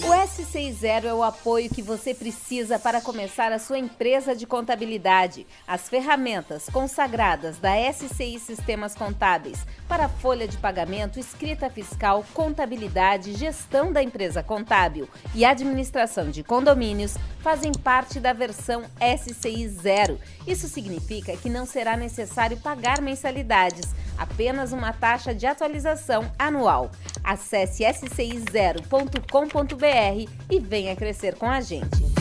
O SCI Zero é o apoio que você precisa para começar a sua empresa de contabilidade. As ferramentas consagradas da SCI Sistemas Contábeis para folha de pagamento, escrita fiscal, contabilidade, gestão da empresa contábil e administração de condomínios fazem parte da versão SCI Zero. Isso significa que não será necessário pagar mensalidades, apenas uma taxa de atualização anual. Acesse scizero.com.br e venha crescer com a gente.